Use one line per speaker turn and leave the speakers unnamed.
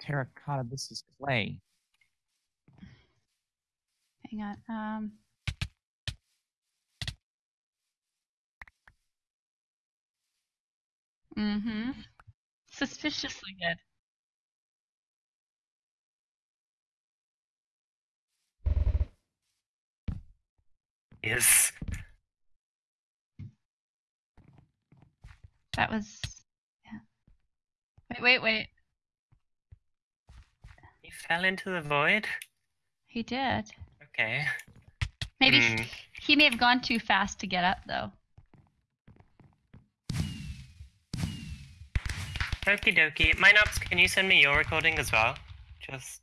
terracotta. This is clay.
Hang on. Um. Mm-hmm. Suspiciously good.
Yes.
That was. Yeah. Wait, wait, wait.
Fell into the void?
He did.
Okay.
Maybe he, hmm. he may have gone too fast to get up, though.
Okie dokie. Minox, can you send me your recording as well? Just